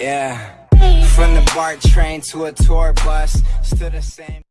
Yeah. From the BART train to a tour bus, still the same.